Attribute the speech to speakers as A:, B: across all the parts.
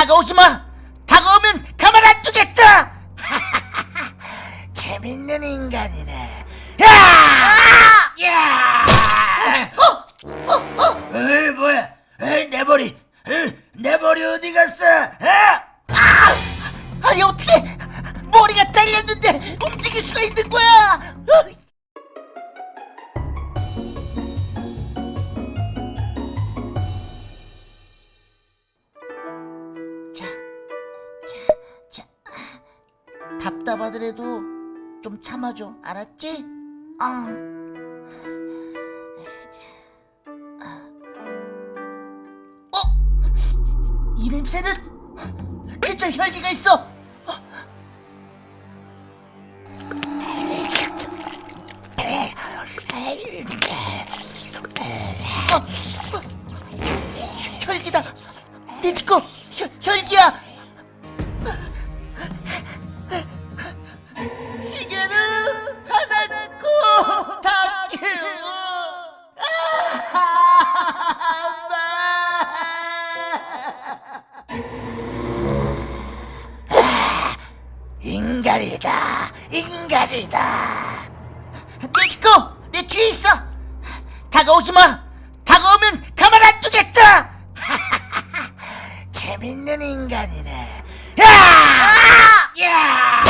A: 다가오지 마. 다가오면 가만 안 두겠어. 재밌는 인간이네. 야! 야! 어? 어? 어? 에이 뭐야? 에이 내 머리. 에이, 내 머리 어디 갔어? 아! 아! 아니 어떻게 머리가 잘렸는데 답답하더라도 좀 참아줘, 알았지? 아. 어? 이 냄새는 근처 혈기가 있어. 어, 인간이다. 네지코, 내 뒤에 있어. 다가오지 마. 다가오면 가만 안 두겠어. 재밌는 인간이네. 야! 야!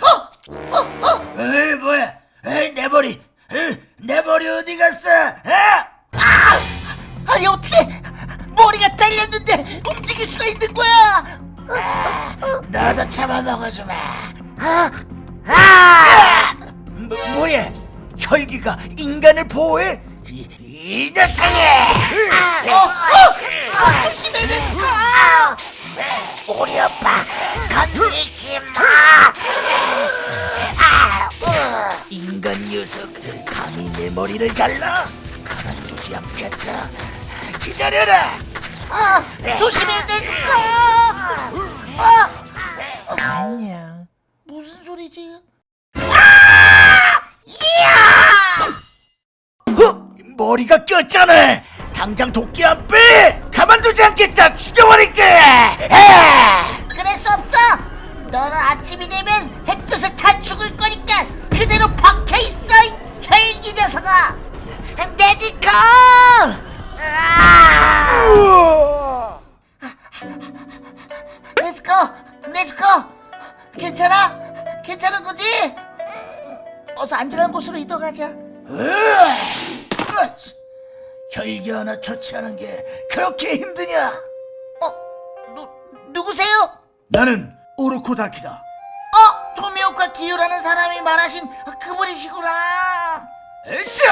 A: 어? 어? 어? 에이 뭐야? 에이 내 머리. 에이, 내 머리 어디 갔어? 아! 아! 아니 어떻게 머리가 잘렸는데 움직일 수가 있는 거야? 너도 잡아먹어주마. 아! 아! 뭐, 뭐야? 혈기가 인간을 보호해? 이, 이 녀석이! 어, 어, 어, 조심해, 내지코! 우리 오빠, 건드리지 마! 아, 으. 인간 녀석, 감히 내 머리를 잘라? 가만두지 않겠다. 기다려라! 어, 조심해, 내지코! 어, 어, 안녕. 무슨 소리지? 어? 머리가 꼈잖아. 당장 도끼 안 빼. 가만두지 않겠다. 죽여버릴게. 그럴 수 없어. 너는 아침이 되면 햇볕에 다 죽을 거니까 그대로 박혀 있어. 이 혈기 녀석아. 내지코. 네즈 하나 처치하는 게 그렇게 힘드냐? 어, 누 누구세요? 나는 우르코다키다. 어, 토미오카 기유라는 사람이 말하신 그분이시구나. 으쌰!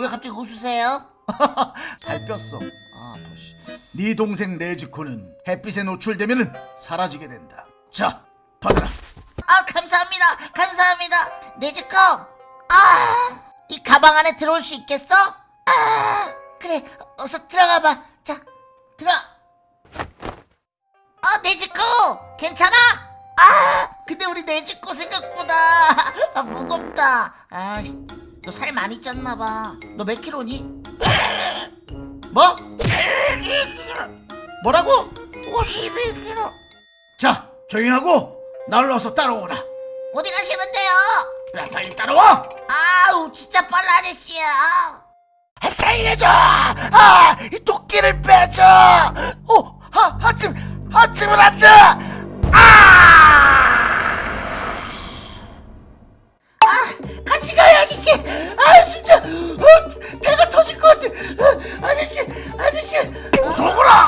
A: 왜 갑자기 웃으세요?
B: 밟혔어. 아, 아파씨. 네 동생 네즈코는 햇빛에 노출되면 사라지게 된다. 자, 받아라.
A: 아 감사합니다 감사합니다 네즈코 아이 가방 안에 들어올 수 있겠어? 아 그래 어서 들어가 봐 자 들어 아 네즈코 괜찮아? 아 근데 우리 네즈코 생각보다 아, 무겁다 아 너 살 많이 쪘나 봐 너 몇 킬로니? 뭐? 뭐라고? 51킬로
B: 자, 조용하고 날 어서 따라오라.
A: 어디 가시는데요?
B: 야, 빨리 따라와.
A: 아우 진짜 빨라 아저씨야
B: 살려줘! 아, 이 도끼를 빼줘! 어, 하, 하침, 하침을 안 돼! 아!
A: 아 같이 가요 아저씨 아 진짜 어, 배가 터질 것 같아 어, 아저씨 아저씨
B: 어서 오거라!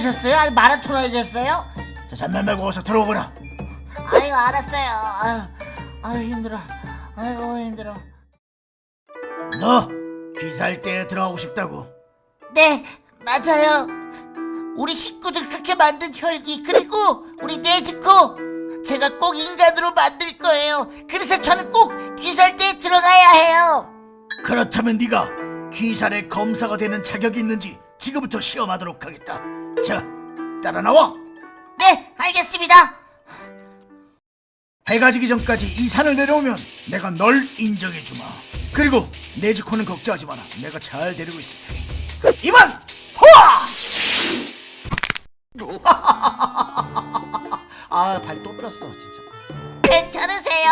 A: 하셨어요? 아니 마라톤 하셨어요?
B: 자, 잠만 말고 어서 들어오거라.
A: 아이고 알았어요 아유, 아유 힘들어 아이고 힘들어
B: 너 귀살대에 들어가고 싶다고.
A: 네, 맞아요. 우리 식구들 그렇게 만든 혈기 그리고 우리 네즈코 제가 꼭 인간으로 만들 거예요. 그래서 저는 꼭 귀살대에 들어가야 해요.
B: 그렇다면 네가 귀살의 검사가 되는 자격이 있는지 지금부터 시험하도록 하겠다. 자, 따라 나와.
A: 네, 알겠습니다.
B: 해가 지기 전까지 이 산을 내려오면 내가 널 인정해 주마. 그리고 네즈코는 걱정하지 마라. 내가 잘 데리고 있을 테니. 이만 호아! 아, 발또 뺐어, 진짜.
A: 괜찮으세요?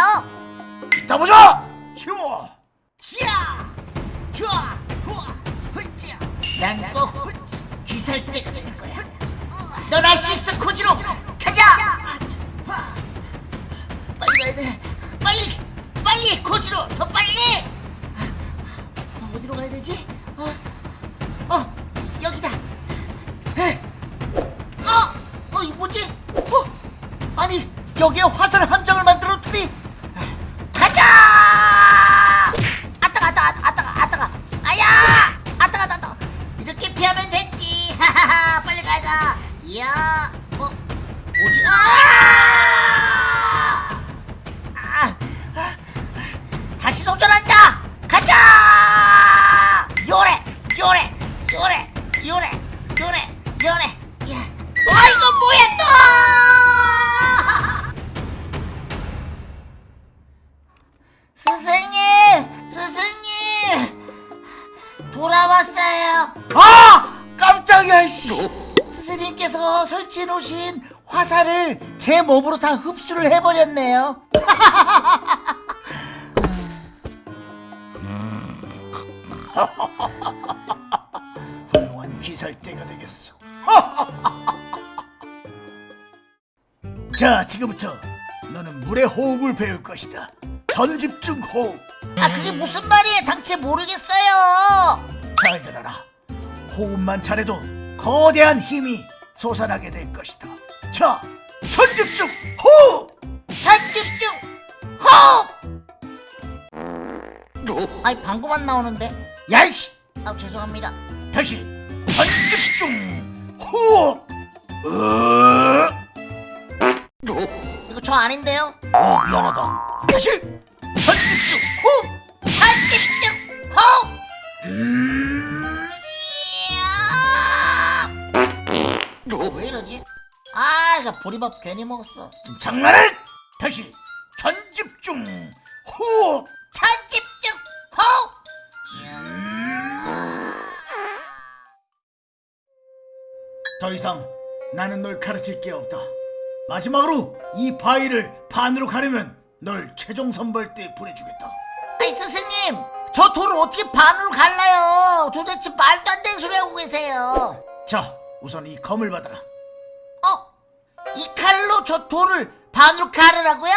B: 이따 보자. 쉬워.
A: 지야! 좋아! 난꼭 귀살대가 될 거야. 넌 할 수 있어, 코지로! 가자! 빨리 가야 돼. 빨리! 빨리! 코지로! 더 빨리! 어, 어디로 가야 되지? 어, 어 여기다. 에. 어, 어, 이 뭐지? 어, 아니 여기에 화살 함 이야, 어 뭐지? 아! 아! 놓으신 화살을 제 몸으로 다 흡수를 해버렸네요.
B: 훌륭한 기살대가 되겠어. 자, 지금부터 너는 물의 호흡을 배울 것이다. 전집중 호흡.
A: 아 그게 무슨 말이에요? 당최 모르겠어요.
B: 잘 들어라. 호흡만 잘해도 거대한 힘이 솟아나게 될 것이다. 자, 전집중 호흡.
A: 전집중 호흡. 아니 방금 안 나오는데.
B: 야이씨,
A: 아 죄송합니다.
B: 다시 전집중 호흡. 으,
A: 이거 저 아닌데요?
B: 어, 미안하다. 다시 전집중 호흡.
A: 전집중 호흡.
B: 음,
A: 이러지? 아 이거 보리밥 괜히 먹었어.
B: 좀 장난해? 다시 전집중 호흡.
A: 전집중 호흡.
B: 더 이상 나는 널 가르칠 게 없다. 마지막으로 이 바위를 반으로 가르면 널 최종 선발대에 보내주겠다.
A: 아니 스승님 저 돌을 어떻게 반으로 갈라요? 도대체 말도 안 되는 소리 하고 계세요.
B: 자, 우선 이 검을 받아라.
A: 어? 이 칼로 저 돌을 반으로 가르라고요?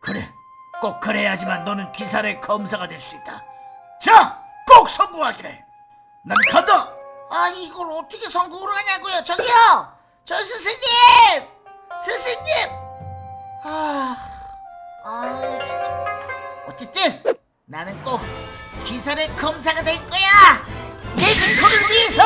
B: 그래, 꼭 그래야지만 너는 기사의 검사가 될 수 있다. 자, 꼭 성공하기를. 난 간다.
A: 아 이걸 어떻게 성공을 하냐고요? 저기요, 저 스승님, 스승님. 아, 아 진짜. 어쨌든 나는 꼭 기사의 검사가 될 거야. 내 증표를 위해서